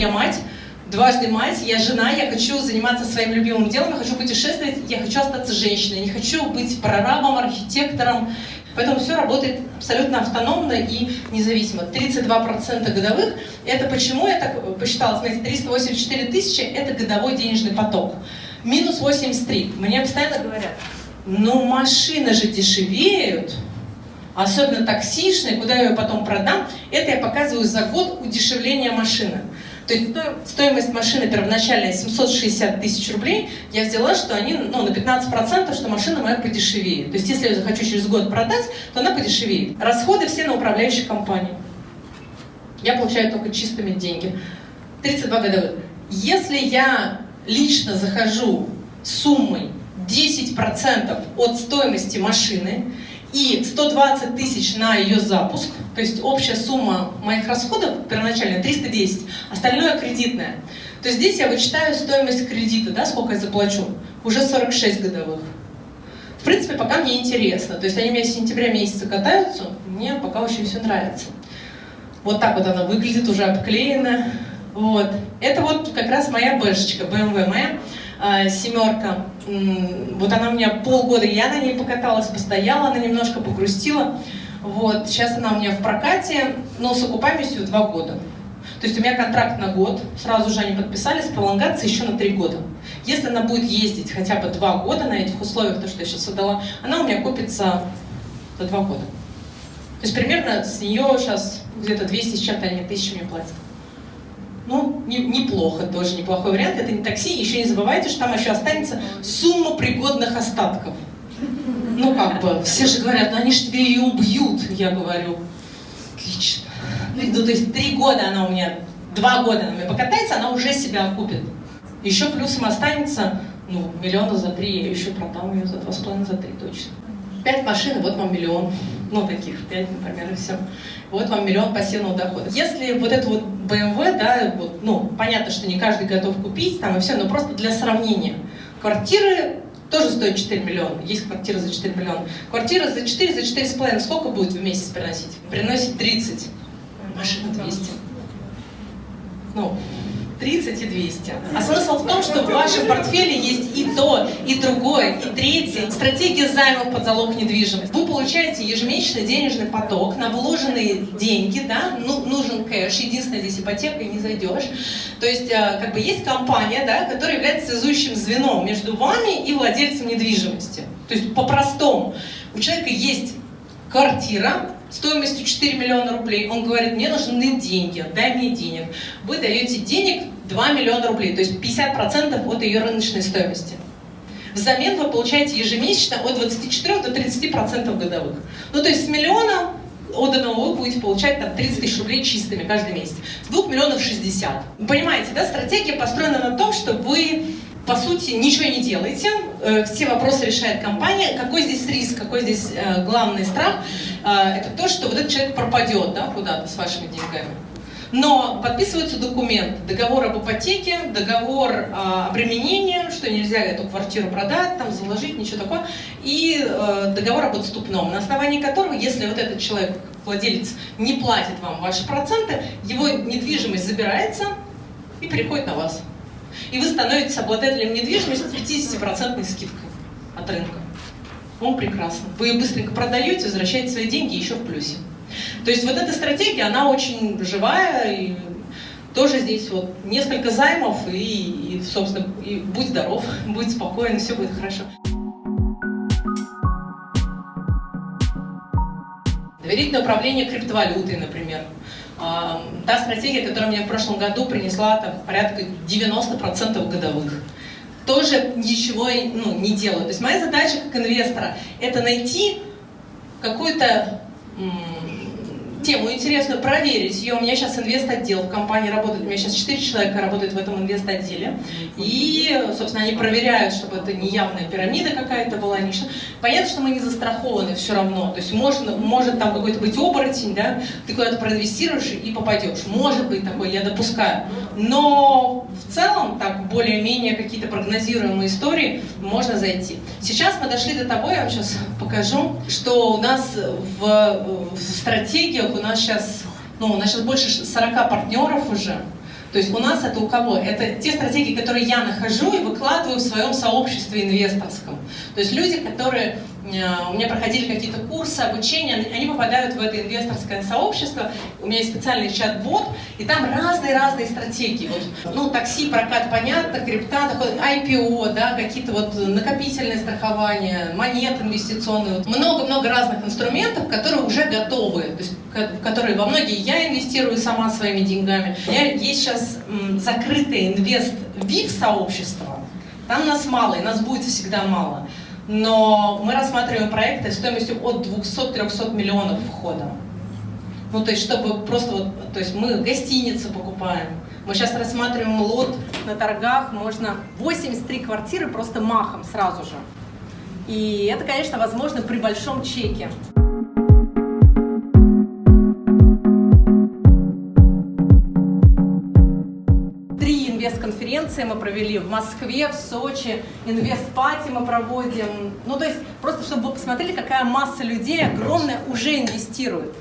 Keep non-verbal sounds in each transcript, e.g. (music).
я мать, дважды мать, я жена, я хочу заниматься своим любимым делом, я хочу путешествовать, я хочу остаться женщиной, не хочу быть прорабом, архитектором. Поэтому все работает абсолютно автономно и независимо. 32% годовых. Это почему я так посчитала, смотрите, 384 тысячи – это годовой денежный поток. Минус 83. Мне постоянно говорят, ну машины же дешевеют, особенно таксишные, куда я ее потом продам, это я показываю за год удешевления машины. То есть стоимость машины первоначальная 760 тысяч рублей, я взяла, что они ну, на 15%, что машина моя подешевеет. То есть если я захочу через год продать, то она подешевеет. Расходы все на управляющую компанию. Я получаю только чистыми деньги. 32 годовых. Если я лично захожу суммой 10% от стоимости машины, и 120 тысяч на ее запуск, то есть общая сумма моих расходов первоначально 310, остальное кредитное. То есть здесь я вычитаю стоимость кредита, да, сколько я заплачу, уже 46 годовых. В принципе, пока мне интересно. То есть они у меня с сентября месяца катаются, мне пока очень все нравится. Вот так вот она выглядит, уже обклеена. Вот. Это вот как раз моя бэшечка, BMW моя. А, семерка. Вот она у меня полгода, я на ней покаталась, постояла, она немножко погрустила. Вот, сейчас она у меня в прокате, но с окупаемостью два года. То есть у меня контракт на год, сразу же они подписались, пролонгация еще на три года. Если она будет ездить хотя бы два года на этих условиях, то, что я сейчас отдала, она у меня купится за два года. То есть примерно с нее сейчас где-то 200 с чем-то они тысячи мне платят. Ну, не, неплохо, тоже неплохой вариант. Это не такси. Еще не забывайте, что там еще останется сумма пригодных остатков. Ну, как бы, все же говорят, ну они же тебе ее убьют. Я говорю, отлично. Ну, то есть три года она у меня, два года она у меня покатается, она уже себя окупит. Еще плюсом останется, ну, миллиона за три, я еще продам ее за два с половиной, за три точно. Пять машин, вот вам миллион. Ну, таких пять, например, и все. Вот вам миллион пассивного дохода. Если вот это вот BMW, да, вот, ну, понятно, что не каждый готов купить там и все, но просто для сравнения. Квартиры тоже стоят 4 миллиона. Есть квартира за 4 миллиона. Квартира за 4, за 4,5 сколько будет в месяц приносить? Приносит 30. Машина 200. Ну, 30 и 200. А смысл в том, что в вашем портфеле есть и то, и другое, и третье. Стратегия займов под залог недвижимости. Вы получаете ежемесячный денежный поток на вложенные деньги, да, ну, нужен кэш, единственное здесь ипотека, и не зайдешь. То есть, э, как бы есть компания, да, которая является связующим звеном между вами и владельцем недвижимости. То есть, по-простому, у человека есть квартира, стоимостью 4 миллиона рублей, он говорит, мне нужны деньги, дай мне денег. Вы даете денег 2 миллиона рублей, то есть 50% от ее рыночной стоимости. Взамен вы получаете ежемесячно от 24 до 30% годовых. Ну, то есть с миллиона отданного вы будете получать там 30 тысяч рублей чистыми каждый месяц. С 2 миллионов 60. Вы понимаете, да, стратегия построена на том, что вы по сути, ничего не делаете, э, все вопросы решает компания. Какой здесь риск, какой здесь э, главный страх? Э, это то, что вот этот человек пропадет да, куда-то с вашими деньгами. Но подписываются документы, договор об ипотеке, договор о обременении, что нельзя эту квартиру продать, там заложить, ничего такого, и договор об отступном, на основании которого, если вот этот человек, владелец, не платит вам ваши проценты, его недвижимость забирается и переходит на вас и вы становитесь обладателем недвижимости с 50% скидкой от рынка. Он прекрасно. Вы ее быстренько продаете, возвращаете свои деньги еще в плюсе. То есть вот эта стратегия, она очень живая, и тоже здесь вот несколько займов, и, и собственно, и будь здоров, (laughs) будь спокоен, все будет хорошо. Доверительное управление криптовалютой, например. А, та стратегия, которая мне в прошлом году принесла там, порядка 90% годовых. Тоже ничего ну, не делаю. То есть моя задача как инвестора – это найти какую-то тему интересную, проверить ее. У меня сейчас инвест-отдел в компании работает, у меня сейчас 4 человека работают в этом инвест-отделе. И, собственно, они проверяют, чтобы это не явная пирамида какая-то была. Не... Понятно, что мы не застрахованы все равно. То есть можно, может там какой-то быть оборотень, да, ты куда-то проинвестируешь и попадешь. Может быть такой, я допускаю. Но в целом, так, более-менее какие-то прогнозируемые истории можно зайти. Сейчас мы дошли до того, я вам сейчас покажу, что у нас в, в стратегиях у нас сейчас, ну, у нас сейчас больше 40 партнеров уже, То есть у нас это у кого? Это те стратегии, которые я нахожу и выкладываю в своем сообществе инвесторском. То есть люди, которые у меня проходили какие-то курсы, обучения, они попадают в это инвесторское сообщество, у меня есть специальный чат-бот, и там разные-разные стратегии. Вот, ну, такси, прокат, понятно, крипта, такой IPO, да, какие-то вот накопительные страхования, монеты инвестиционные. Много-много разных инструментов, которые уже готовы, то есть, которые во многие я инвестирую сама своими деньгами. У меня есть сейчас закрытое инвест-вип-сообщество, там нас мало, и нас будет всегда мало но мы рассматриваем проекты стоимостью от 200-300 миллионов входа. Ну, то есть, чтобы просто вот, то есть мы гостиницы покупаем, мы сейчас рассматриваем лот на торгах, можно 83 квартиры просто махом сразу же. И это, конечно, возможно при большом чеке. Инвест-конференции мы провели в Москве, в Сочи, инвест-пати мы проводим. Ну, то есть, просто чтобы вы посмотрели, какая масса людей огромная уже инвестирует.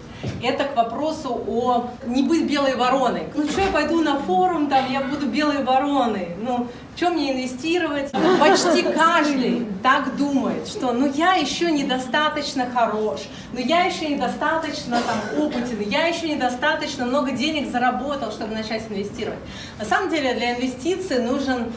Это к вопросу о не быть белой вороной. Ну что, я пойду на форум, там я буду белой вороной. Ну, что мне инвестировать? Почти каждый так думает, что ну я еще недостаточно хорош, ну я еще недостаточно там опытен, я еще недостаточно много денег заработал, чтобы начать инвестировать. На самом деле для инвестиций нужен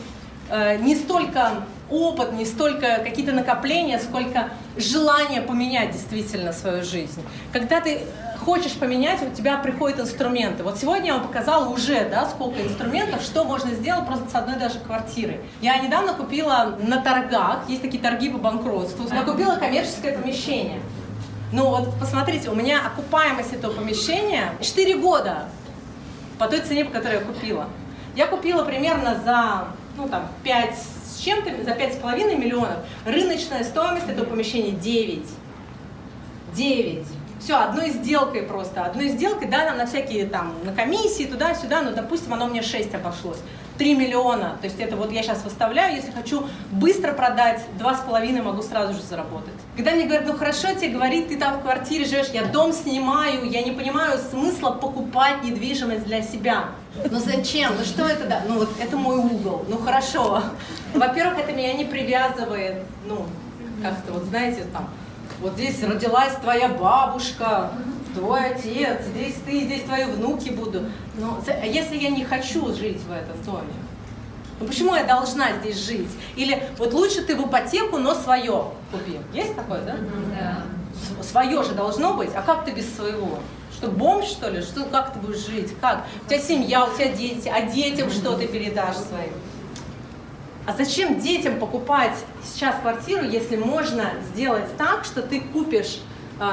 э, не столько опыт, не столько какие-то накопления, сколько желание поменять действительно свою жизнь. Когда ты хочешь поменять, у тебя приходят инструменты. Вот сегодня я вам показала уже, да, сколько инструментов, что можно сделать просто с одной даже квартиры. Я недавно купила на торгах, есть такие торги по банкротству, я купила коммерческое помещение. Ну вот, посмотрите, у меня окупаемость этого помещения 4 года по той цене, по которой я купила. Я купила примерно за, ну там, 5 с чем-то, за 5,5 миллионов. Рыночная стоимость этого помещения 9. 9. Все, одной сделкой просто, одной сделкой, да, нам на всякие там, на комиссии, туда-сюда, но, допустим, оно мне 6 обошлось. 3 миллиона, то есть это вот я сейчас выставляю, если хочу быстро продать, 2,5 могу сразу же заработать. Когда мне говорят, ну хорошо, тебе говорит, ты там в квартире живешь, я дом снимаю, я не понимаю смысла покупать недвижимость для себя. Ну зачем? Ну что это да? Ну вот это мой угол. Ну хорошо. Во-первых, это меня не привязывает, ну как-то вот знаете, там, вот здесь родилась твоя бабушка, твой отец, здесь ты, здесь твои внуки будут. Но а если я не хочу жить в этом доме, ну почему я должна здесь жить? Или вот лучше ты в ипотеку, но свое купи. Есть такое, да? Да. Свое же должно быть, а как ты без своего? Что, бомж, что ли? Что, как ты будешь жить? Как? У тебя семья, у тебя дети, а детям что ты передашь своим? А зачем детям покупать сейчас квартиру, если можно сделать так, что ты купишь э,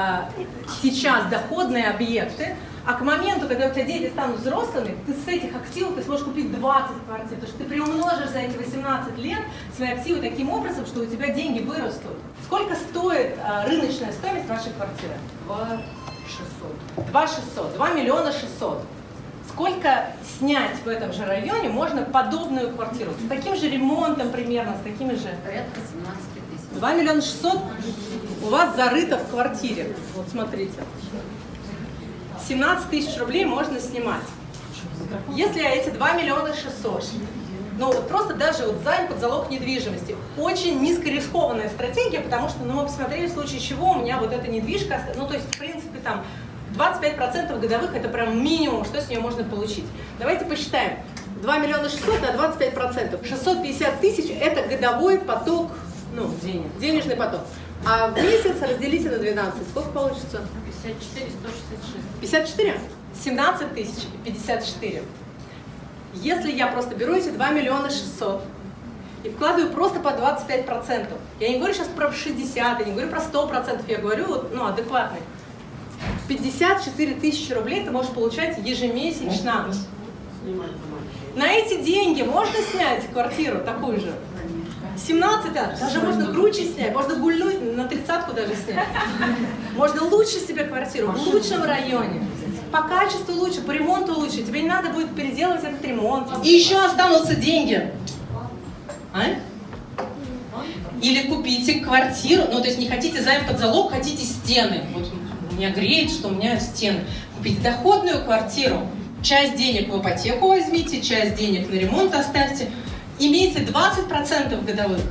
сейчас доходные объекты, а к моменту, когда у тебя дети станут взрослыми, ты с этих активов ты сможешь купить 20 квартир, потому что ты приумножишь за эти 18 лет свои активы таким образом, что у тебя деньги вырастут. Сколько стоит э, рыночная стоимость вашей квартиры? 2 600. 2 600, 2 миллиона 600 сколько снять в этом же районе можно подобную квартиру? С таким же ремонтом примерно, с такими же? Порядка 17 тысяч. 2 миллиона 600 у вас зарыто в квартире. Вот смотрите. 17 тысяч рублей можно снимать. Если эти 2 миллиона 600, ну вот просто даже вот займ под залог недвижимости, очень низкорискованная стратегия, потому что, ну мы посмотрели в случае чего у меня вот эта недвижка, ну то есть в принципе там 25% годовых это прям минимум, что с нее можно получить. Давайте посчитаем. 2 миллиона 600 на 25%. 650 тысяч это годовой поток, ну, денег, денежный поток. А в месяц разделите на 12. Сколько получится? 54, 166. 54? 17 тысяч 54. Если я просто беру эти 2 миллиона 600 и вкладываю просто по 25%, я не говорю сейчас про 60, я не говорю про 100%, я говорю вот, ну, адекватный. 54 тысячи рублей ты можешь получать ежемесячно. На эти деньги можно снять квартиру такую же? 17, даже можно круче снять, можно гульнуть, на тридцатку даже снять. Можно лучше себе квартиру, в лучшем районе. По качеству лучше, по ремонту лучше. Тебе не надо будет переделывать этот ремонт. И еще останутся деньги. А? Или купите квартиру, ну то есть не хотите займ под залог, хотите стены. Вот меня греет, что у меня стены. Купить доходную квартиру, часть денег в ипотеку возьмите, часть денег на ремонт оставьте. Имейте 20% годовых.